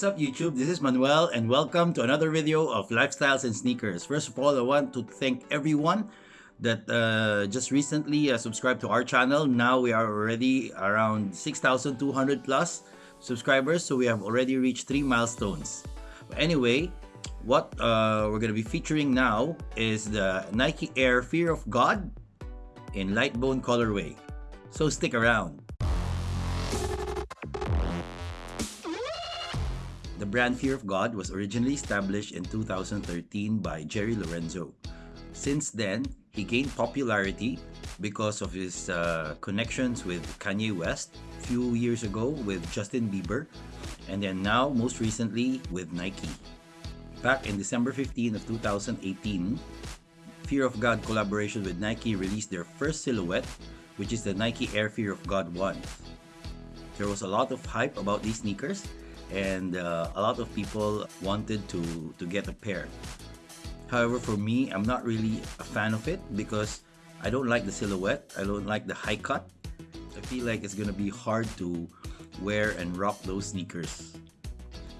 What's up YouTube? This is Manuel and welcome to another video of Lifestyles and Sneakers. First of all, I want to thank everyone that uh, just recently uh, subscribed to our channel. Now we are already around 6,200 plus subscribers, so we have already reached three milestones. But anyway, what uh, we're going to be featuring now is the Nike Air Fear of God in light bone colorway. So stick around. Brand Fear of God was originally established in 2013 by Jerry Lorenzo. Since then, he gained popularity because of his uh, connections with Kanye West a few years ago with Justin Bieber and then now most recently with Nike. Back in December 15 of 2018, Fear of God collaboration with Nike released their first silhouette which is the Nike Air Fear of God 1. There was a lot of hype about these sneakers and uh, a lot of people wanted to to get a pair. However for me I'm not really a fan of it because I don't like the silhouette. I don't like the high cut. I feel like it's gonna be hard to wear and rock those sneakers.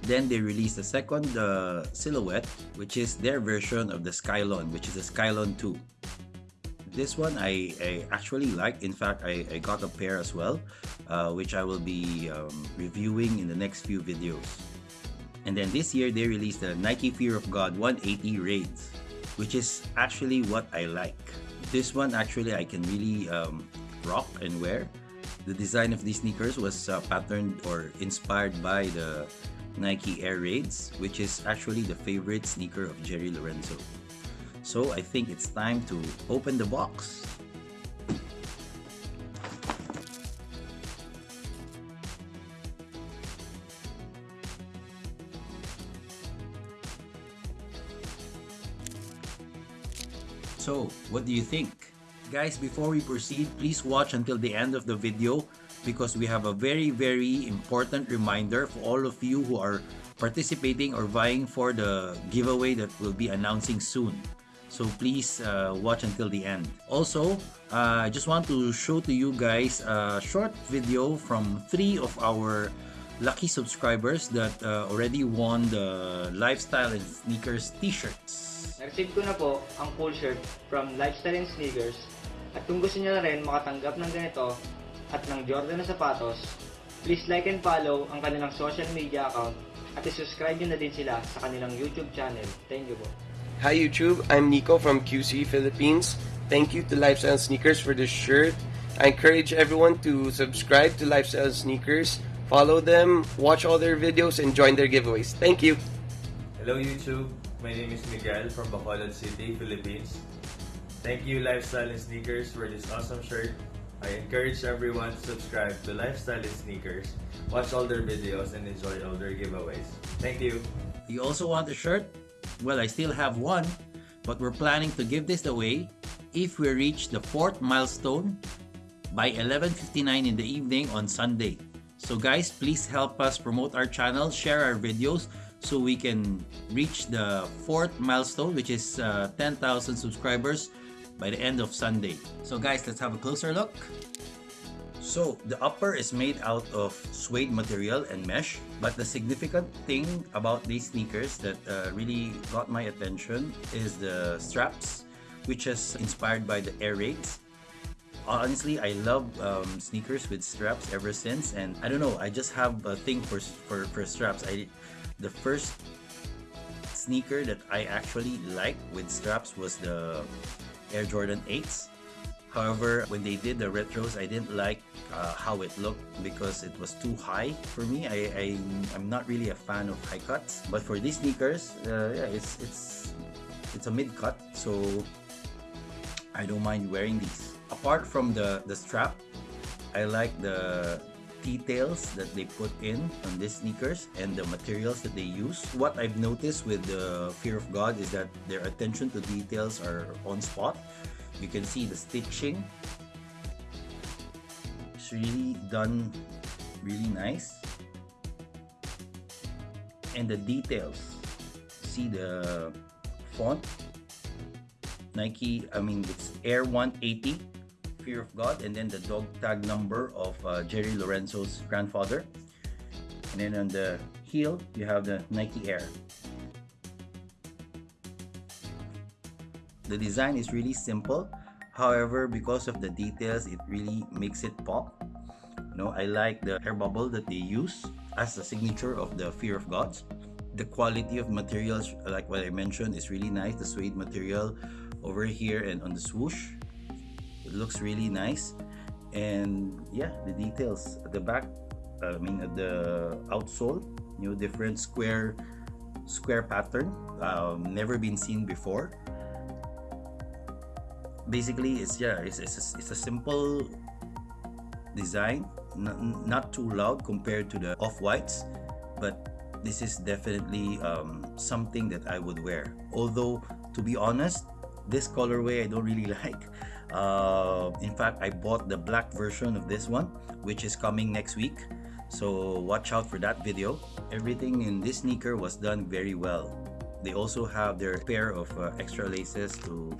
Then they released a second uh, silhouette which is their version of the Skylon which is the Skylon 2 this one I, I actually like. In fact, I, I got a pair as well, uh, which I will be um, reviewing in the next few videos. And then this year, they released the Nike Fear of God 180 Raids, which is actually what I like. This one actually I can really um, rock and wear. The design of these sneakers was uh, patterned or inspired by the Nike Air Raids, which is actually the favorite sneaker of Jerry Lorenzo. So I think it's time to open the box. So, what do you think? Guys, before we proceed, please watch until the end of the video because we have a very, very important reminder for all of you who are participating or vying for the giveaway that we'll be announcing soon. So please uh, watch until the end. Also, uh, I just want to show to you guys a short video from three of our lucky subscribers that uh, already won the Lifestyle and Sneakers t-shirts. Na-receive ko na po ang full shirt from Lifestyle and Sneakers. At kung gusto niyo na rin makatanggap ng ganito at ng Jordan na sapatos, please like and follow ang kanilang social media account at isubscribe nyo na din sila sa kanilang YouTube channel. Thank you po. Hi YouTube, I'm Nico from QC Philippines. Thank you to Lifestyle Sneakers for this shirt. I encourage everyone to subscribe to Lifestyle Sneakers, follow them, watch all their videos, and join their giveaways. Thank you. Hello YouTube, my name is Miguel from Bacolod City, Philippines. Thank you Lifestyle and Sneakers for this awesome shirt. I encourage everyone to subscribe to Lifestyle and Sneakers, watch all their videos, and enjoy all their giveaways. Thank you. You also want a shirt? Well, I still have one, but we're planning to give this away if we reach the fourth milestone by 11.59 in the evening on Sunday. So guys, please help us promote our channel, share our videos so we can reach the fourth milestone which is uh, 10,000 subscribers by the end of Sunday. So guys, let's have a closer look. So the upper is made out of suede material and mesh but the significant thing about these sneakers that uh, really got my attention is the straps which is inspired by the air raids. Honestly, I love um, sneakers with straps ever since and I don't know, I just have a thing for, for, for straps. I The first sneaker that I actually liked with straps was the Air Jordan 8s However, when they did the retros, I didn't like uh, how it looked because it was too high for me. I, I am not really a fan of high cuts. But for these sneakers, uh, yeah, it's it's it's a mid cut, so I don't mind wearing these. Apart from the the strap, I like the details that they put in on these sneakers and the materials that they use. What I've noticed with the Fear of God is that their attention to details are on spot you can see the stitching really done really nice and the details see the font Nike I mean it's Air 180 Fear of God and then the dog tag number of uh, Jerry Lorenzo's grandfather and then on the heel, you have the Nike Air. The design is really simple. However, because of the details, it really makes it pop. You know, I like the air bubble that they use as a signature of the Fear of Gods. The quality of materials, like what I mentioned, is really nice. The suede material over here and on the swoosh, it looks really nice. And yeah, the details at the back, I mean at the outsole, you know, different square square pattern, um, never been seen before basically it's yeah it's, it's, a, it's a simple design not, too loud compared to the off-whites but this is definitely um, something that I would wear. Although to be honest this colorway I don't really like. Uh, in fact I bought the black version of this one which is coming next week. So watch out for that video. Everything in this sneaker was done very well. They also have their pair of uh, extra laces to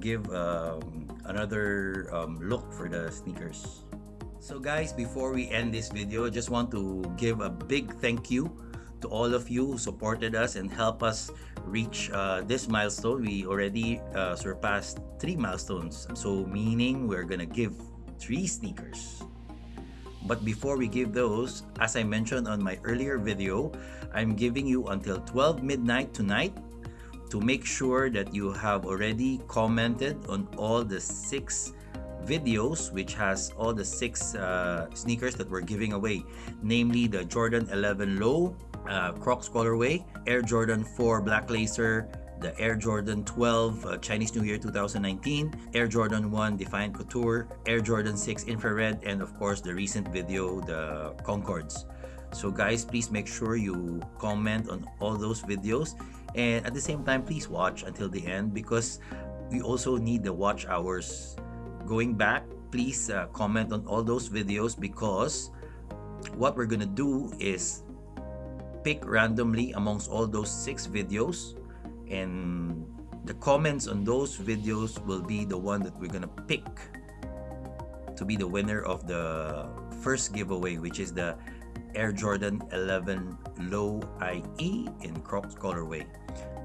give um, another um, look for the sneakers. So guys, before we end this video, just want to give a big thank you to all of you who supported us and help us reach uh, this milestone. We already uh, surpassed three milestones. So meaning we're gonna give three sneakers. But before we give those, as I mentioned on my earlier video, I'm giving you until 12 midnight tonight to make sure that you have already commented on all the six videos which has all the six uh, sneakers that we're giving away namely the Jordan 11 low uh, Crocs colorway Air Jordan 4 black laser the Air Jordan 12 uh, Chinese New Year 2019, Air Jordan 1 Defiant Couture, Air Jordan 6 Infrared, and of course the recent video, the Concords. So guys, please make sure you comment on all those videos. And at the same time please watch until the end because we also need the watch hours. Going back please uh, comment on all those videos because what we're gonna do is pick randomly amongst all those six videos. And the comments on those videos will be the one that we're gonna pick to be the winner of the first giveaway which is the Air Jordan 11 Low IE in Crocs colorway.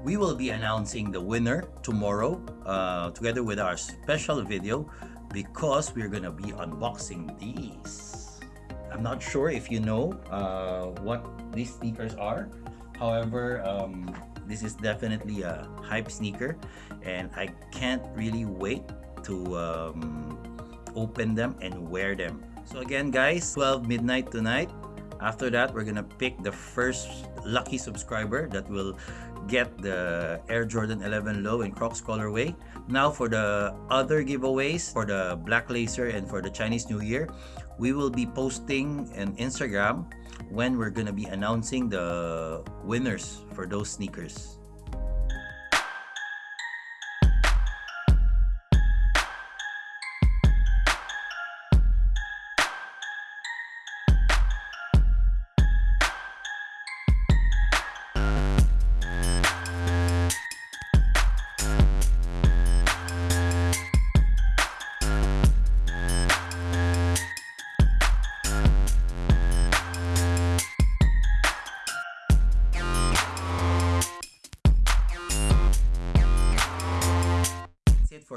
We will be announcing the winner tomorrow uh, together with our special video because we're gonna be unboxing these. I'm not sure if you know uh, what these sneakers are. However, um, this is definitely a hype sneaker and I can't really wait to um, open them and wear them. So again guys, 12 midnight tonight, after that, we're gonna pick the first lucky subscriber that will get the Air Jordan 11 Low in Crocs colorway. Now for the other giveaways for the Black Laser and for the Chinese New Year, we will be posting an Instagram when we're gonna be announcing the winners for those sneakers.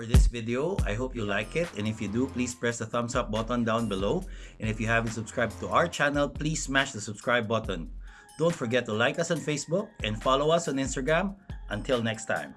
This video. I hope you like it and if you do, please press the thumbs up button down below. And if you haven't subscribed to our channel, please smash the subscribe button. Don't forget to like us on Facebook and follow us on Instagram. Until next time.